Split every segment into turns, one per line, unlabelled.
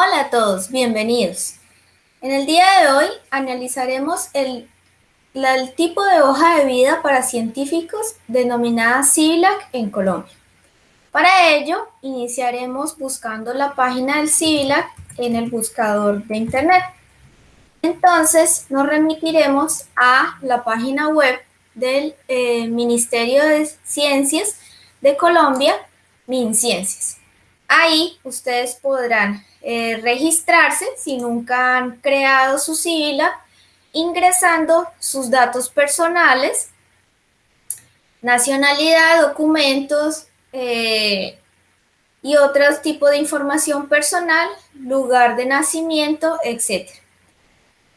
Hola a todos, bienvenidos. En el día de hoy analizaremos el, tipo de hoja de vida para científicos denominada CIVILAC en Colombia. Para ello, iniciaremos buscando la página del CIVILAC en el buscador de Internet. Entonces, nos remitiremos a la página web del eh, Ministerio de Ciencias de Colombia, MinCiencias. Ahí ustedes podrán eh, registrarse si nunca han creado su sigla, ingresando sus datos personales, nacionalidad, documentos eh, y otros tipos de información personal, lugar de nacimiento, etc.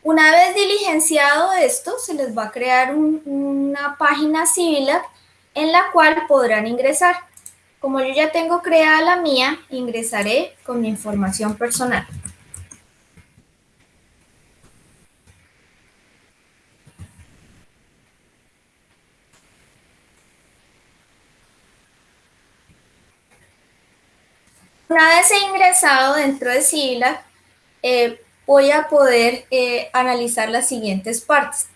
Una vez diligenciado esto, se les va a crear una página civil en la cual podrán ingresar. Como yo ya tengo creada la mía, ingresaré con mi información personal. Una vez he ingresado dentro de SILA, eh, voy a poder eh, analizar las siguientes partes.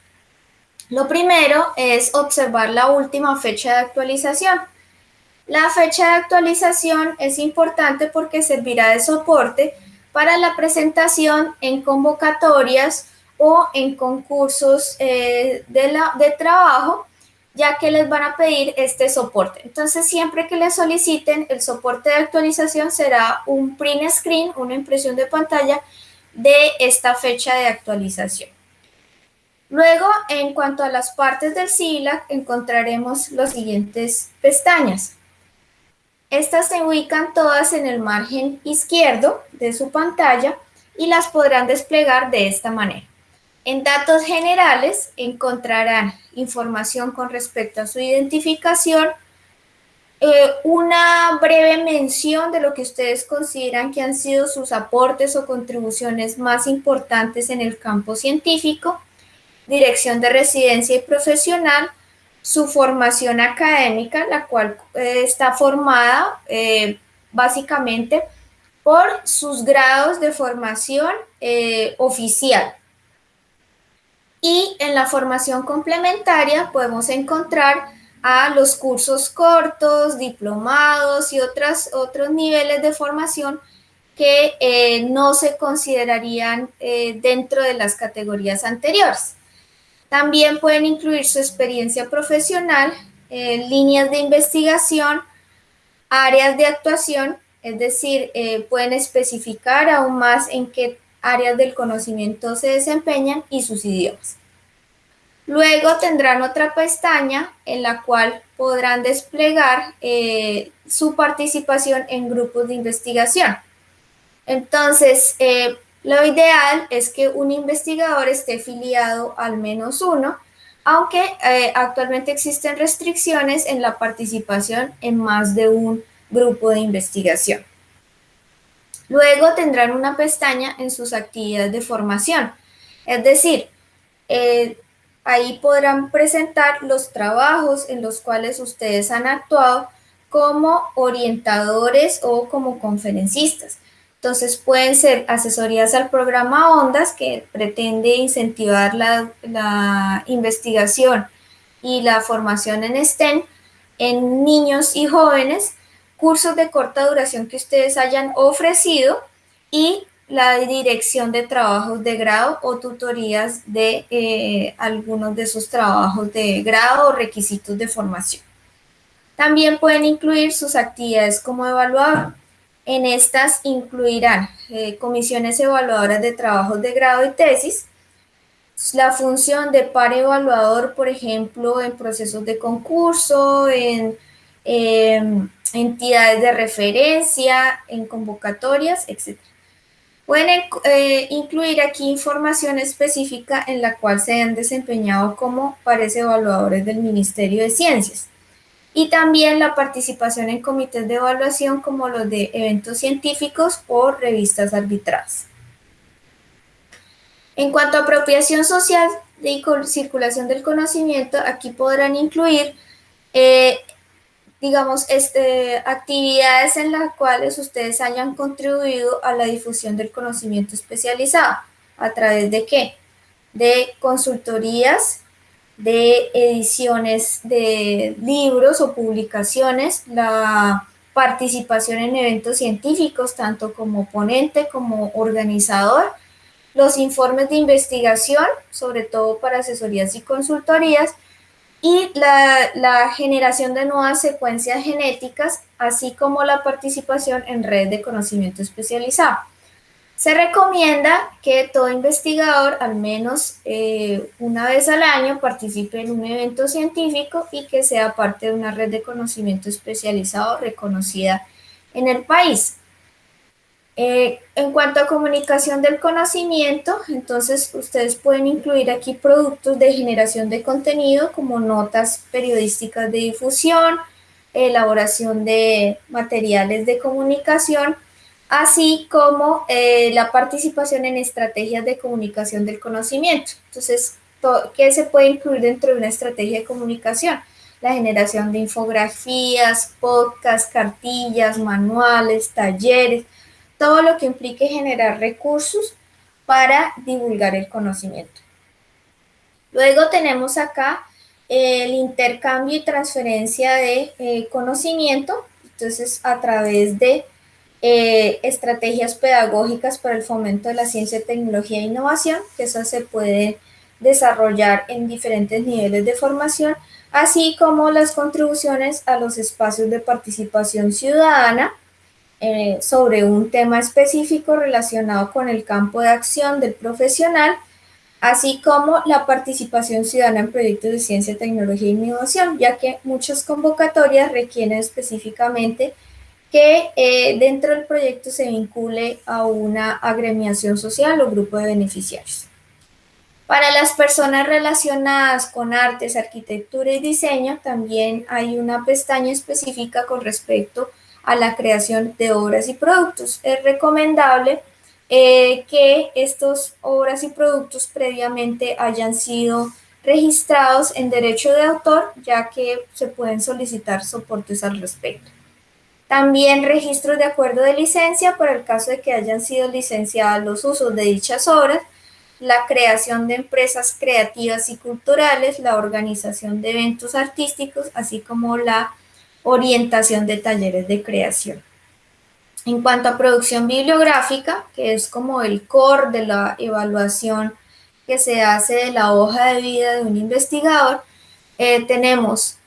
Lo primero es observar la última fecha de actualización. La fecha de actualización es importante porque servirá de soporte para la presentación en convocatorias o en concursos eh, de, de trabajo, ya que les van a pedir este soporte. Entonces, siempre que les soliciten el soporte de actualización será un print screen, una impresión de pantalla de esta fecha de actualización. Luego, en cuanto a las partes del SILAC, encontraremos las siguientes pestañas. Estas se ubican todas en el margen izquierdo de su pantalla y las podrán desplegar de esta manera. En datos generales encontrarán información con respecto a su identificación, eh, una breve mención de lo que ustedes consideran que han sido sus aportes o contribuciones más importantes en el campo científico, dirección de residencia y profesional, su formación académica, la cual eh, está formada eh, básicamente por sus grados de formación eh, oficial. Y en la formación complementaria podemos encontrar a los cursos cortos, diplomados y otras, otros niveles de formación que no se considerarían dentro de las categorías anteriores. También pueden incluir su experiencia profesional, líneas de investigación, áreas de actuación, es decir, eh, pueden especificar aún más en qué áreas del conocimiento se desempeñan y sus idiomas. Luego tendrán otra pestaña en la cual podrán desplegar eh, su participación en grupos de investigación. Entonces, eh, lo ideal es que un investigador esté filiado al menos uno, aunque eh, actualmente existen restricciones en la participación en más de un grupo de investigación. Luego tendrán una pestaña en sus actividades de formación, es decir, eh, ahí podrán presentar los trabajos en los cuales ustedes han actuado como orientadores o como conferencistas. Entonces pueden ser asesorías al programa ONDAS que pretende incentivar la, investigación y la formación en STEM en niños y jóvenes, cursos de corta duración que ustedes hayan ofrecido y la dirección de trabajos de grado o tutorías de eh, algunos de sus trabajos de grado o requisitos de formación. También pueden incluir sus actividades como evaluador. En estas incluirán eh, comisiones evaluadoras de trabajos de grado y tesis, la función de par evaluador, por ejemplo, en procesos de concurso, en em, entidades de referencia, en convocatorias, etc. Pueden eh, incluir aquí información específica en la cual se han desempeñado como pares evaluadores del Ministerio de Ciencias y también la participación en comités de evaluación como los de eventos científicos o revistas arbitradas. En cuanto a apropiación social y circulación del conocimiento, aquí podrán incluir eh, digamos, este, actividades en las cuales ustedes hayan contribuido a la difusión del conocimiento especializado. ¿A través de qué? De consultorías, de ediciones de libros o publicaciones, la participación en eventos científicos, tanto como ponente como organizador, los informes de investigación, sobre todo para asesorías y consultorías, y la, generación de nuevas secuencias genéticas, así como la participación en red de conocimiento especializado. Se recomienda que todo investigador al menos eh, una vez al año participe en un evento científico y que sea parte de una red de conocimiento especializado reconocida en el país. Eh, en cuanto a comunicación del conocimiento, entonces ustedes pueden incluir aquí productos de generación de contenido como notas periodísticas de difusión, elaboración de materiales de comunicación, así como eh, la participación en estrategias de comunicación del conocimiento. Entonces, ¿qué se puede incluir dentro de una estrategia de comunicación? La generación de infografías, podcasts, cartillas, manuales, talleres, todo lo que implique generar recursos para divulgar el conocimiento. Luego tenemos acá el intercambio y transferencia de eh, conocimiento, entonces a través de eh, estrategias pedagógicas para el fomento de la ciencia, tecnología e innovación, que eso se puede desarrollar en diferentes niveles de formación, así como las contribuciones a los espacios de participación ciudadana, eh, sobre un tema específico relacionado con el campo de acción del profesional, así como la participación ciudadana en proyectos de ciencia, tecnología e innovación, ya que muchas convocatorias requieren específicamente que eh, dentro del proyecto se vincule a una agremiación social o grupo de beneficiarios. Para las personas relacionadas con artes, arquitectura y diseño, también hay una pestaña específica con respecto a la creación de obras y productos. Es recomendable eh, que estos obras y productos previamente hayan sido registrados en derecho de autor, ya que se pueden solicitar soportes al respecto. También registros de acuerdo de licencia para el caso de que hayan sido licenciados los usos de dichas obras, la creación de empresas creativas y culturales, la organización de eventos artísticos, así como la orientación de talleres de creación. En cuanto a producción bibliográfica, que es como el core de la evaluación que se hace de la hoja de vida de un investigador, eh, tenemos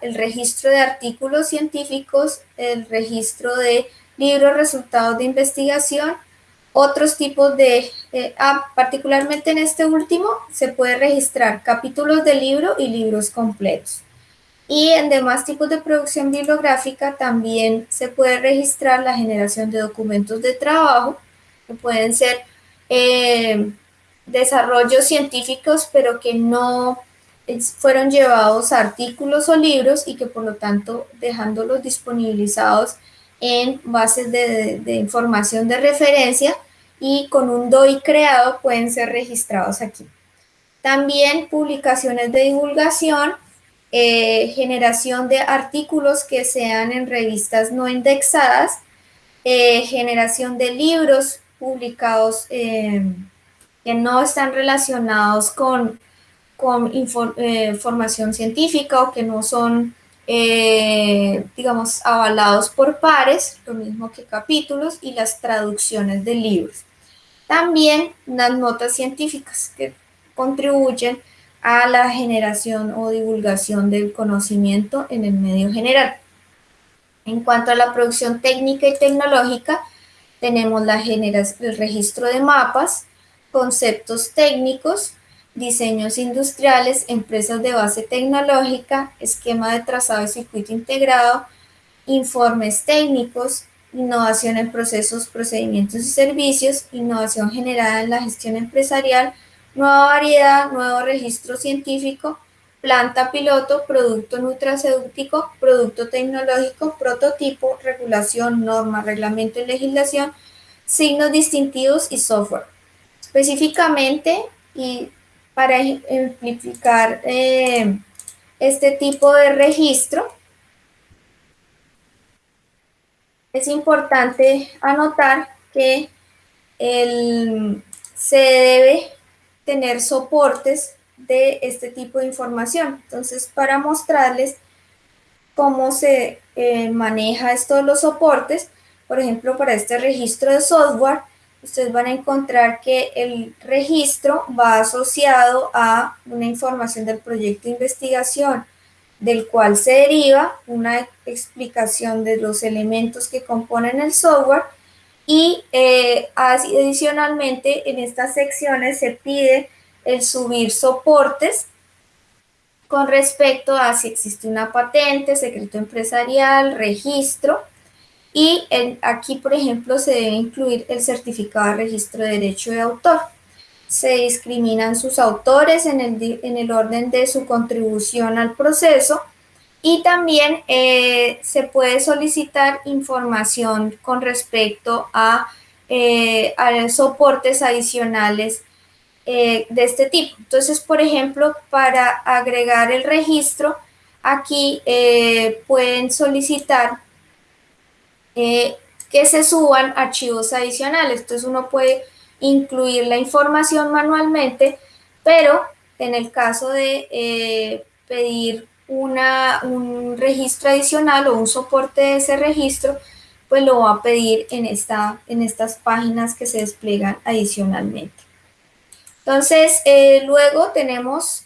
el registro de artículos científicos, el registro de libros resultados de investigación, otros tipos de, eh, ah, particularmente en este último, se puede registrar capítulos de libro y libros completos. Y en demás tipos de producción bibliográfica también se puede registrar la generación de documentos de trabajo, que pueden ser eh, desarrollos científicos, pero que no fueron llevados artículos o libros y que por lo tanto dejándolos disponibilizados en bases de, de información de referencia y con un DOI creado pueden ser registrados aquí. También publicaciones de divulgación eh, generación de artículos que sean en revistas no indexadas, eh, generación de libros publicados eh, que no están relacionados con, con formación científica o que no son, digamos, avalados por pares, lo mismo que capítulos y las traducciones de libros. También las notas científicas que contribuyen a la generación o divulgación del conocimiento en el medio general. En cuanto a la producción técnica y tecnológica, tenemos la el registro de mapas, conceptos técnicos, diseños industriales, empresas de base tecnológica, esquema de trazado y circuito integrado, informes técnicos, innovación en procesos, procedimientos y servicios, innovación generada en la gestión empresarial, nueva variedad, nuevo registro científico, planta piloto, producto nutracéutico, producto tecnológico, prototipo, regulación, norma, reglamento y legislación, signos distintivos y software. Específicamente, y para ejemplificar eh, este tipo de registro, es importante anotar que se debe tener soportes de este tipo de información. Entonces, para mostrarles cómo se eh, maneja esto los soportes, por ejemplo, para este registro de software, ustedes van a encontrar que el registro va asociado a una información del proyecto de investigación, del cual se deriva una explicación de los elementos que componen el software y eh, adicionalmente en estas secciones se pide el subir soportes con respecto a si existe una patente, secreto empresarial, registro, y aquí, por ejemplo, se debe incluir el certificado de registro de derecho de autor. Se discriminan sus autores en el, en el orden de su contribución al proceso y también eh, se puede solicitar información con respecto a, eh, a soportes adicionales eh, de este tipo. Entonces, por ejemplo, para agregar el registro, aquí pueden solicitar eh, que se suban archivos adicionales. Entonces uno puede incluir la información manualmente, pero en el caso de eh, pedir una, un registro adicional o un soporte de ese registro, pues lo va a pedir en, esta, en estas páginas que se despliegan adicionalmente. Entonces, eh, luego tenemos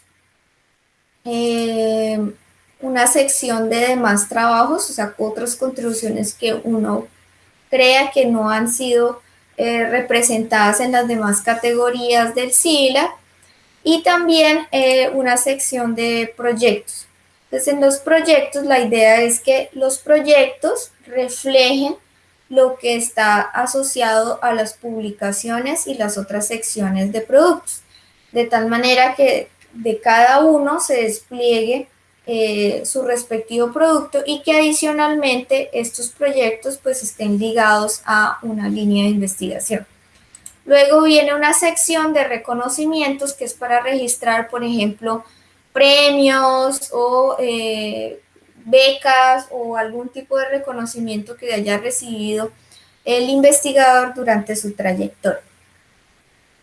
una sección de demás trabajos, o sea, otras contribuciones que uno crea que no han sido eh, representadas en las demás categorías del SILA y también eh, una sección de proyectos. Entonces, en los proyectos la idea es que los proyectos reflejen lo que está asociado a las publicaciones y las otras secciones de productos, de tal manera que de cada uno se despliegue eh, su respectivo producto y que adicionalmente estos proyectos pues estén ligados a una línea de investigación. Luego viene una sección de reconocimientos que es para registrar, por ejemplo, premios o eh, becas o algún tipo de reconocimiento que haya recibido el investigador durante su trayectoria.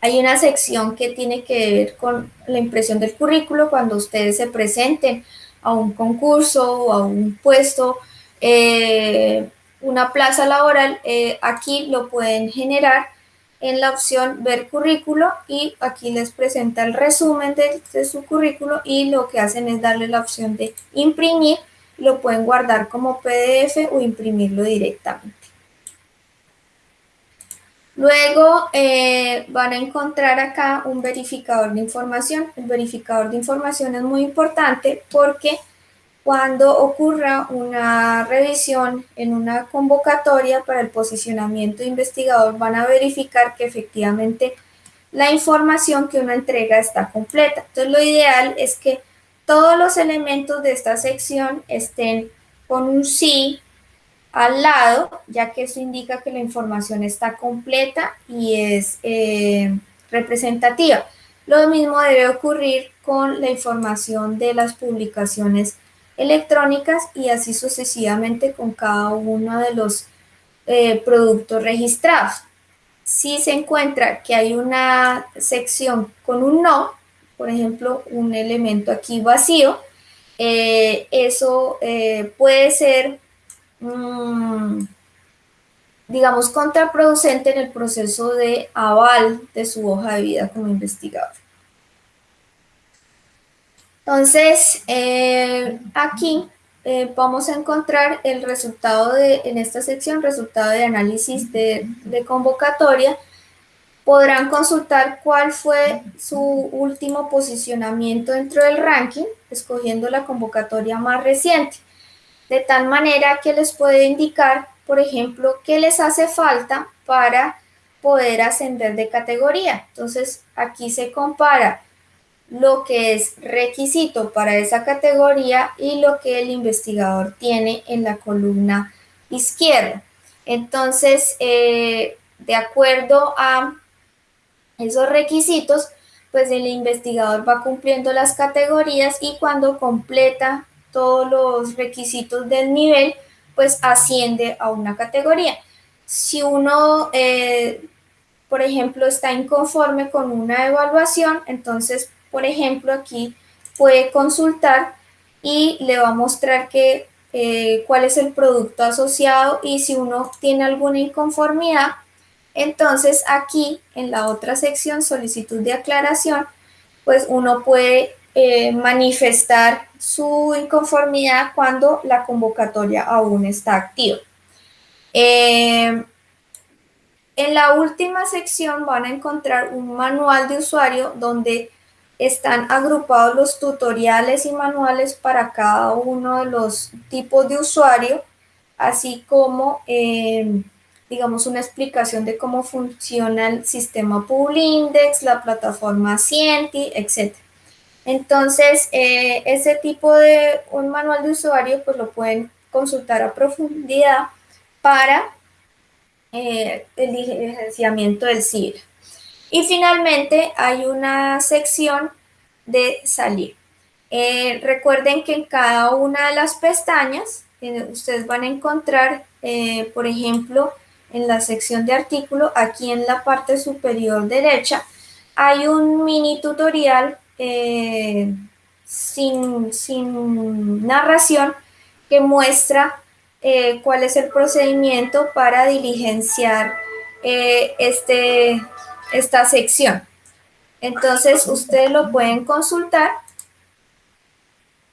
Hay una sección que tiene que ver con la impresión del currículo cuando ustedes se presenten a un concurso o a un puesto, eh, una plaza laboral, eh, aquí lo pueden generar en la opción ver currículo y aquí les presenta el resumen de, de, su currículo y lo que hacen es darle la opción de imprimir, lo pueden guardar como PDF o imprimirlo directamente. Luego eh, van a encontrar acá un verificador de información. El verificador de información es muy importante porque cuando ocurra una revisión en una convocatoria para el posicionamiento de investigador van a verificar que efectivamente la información que uno entrega está completa. Entonces lo ideal es que todos los elementos de esta sección estén con un sí al lado, ya que eso indica que la información está completa y es eh, representativa. Lo mismo debe ocurrir con la información de las publicaciones electrónicas y así sucesivamente con cada uno de los eh, productos registrados. Si se encuentra que hay una sección con un no, por ejemplo, un elemento aquí vacío, eh, eso puede ser Mm, digamos, contraproducente en el proceso de aval de su hoja de vida como investigador. Entonces, eh, aquí eh, vamos a encontrar el resultado de, en esta sección, resultado de análisis de, de convocatoria. Podrán consultar cuál fue su último posicionamiento dentro del ranking, escogiendo la convocatoria más reciente de tal manera que les puede indicar, por ejemplo, qué les hace falta para poder ascender de categoría. Entonces, aquí se compara lo que es requisito para esa categoría y lo que el investigador tiene en la columna izquierda. Entonces, eh, de acuerdo a esos requisitos, pues el investigador va cumpliendo las categorías y cuando completa todos los requisitos del nivel, pues asciende a una categoría. Si uno, eh, por ejemplo, está inconforme con una evaluación, entonces, por ejemplo, aquí puede consultar y le va a mostrar que, eh, cuál es el producto asociado y si uno tiene alguna inconformidad, entonces aquí en la otra sección, solicitud de aclaración, pues uno puede eh, manifestar su inconformidad cuando la convocatoria aún está activa. Eh, en la última sección van a encontrar un manual de usuario donde están agrupados los tutoriales y manuales para cada uno de los tipos de usuario, así como, eh, digamos, una explicación de cómo funciona el sistema Publindex, la plataforma Cienti, etc. Entonces, eh, ese tipo de un manual de usuario, pues lo pueden consultar a profundidad para eh, el licenciamiento del CIR. Y finalmente hay una sección de salir. Eh, recuerden que en cada una de las pestañas ustedes van a encontrar, por ejemplo, en la sección de artículo, aquí en la parte superior derecha, hay un mini tutorial sin, sin, narración que muestra cuál es el procedimiento para diligenciar este, esta sección. Entonces, ustedes lo pueden consultar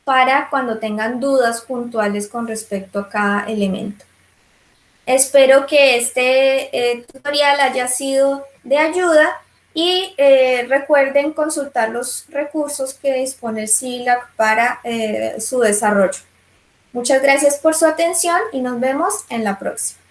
para cuando tengan dudas puntuales con respecto a cada elemento. Espero que este eh, tutorial haya sido de ayuda y eh, recuerden consultar los recursos que dispone el CILAC para eh, su desarrollo. Muchas gracias por su atención y nos vemos en la próxima.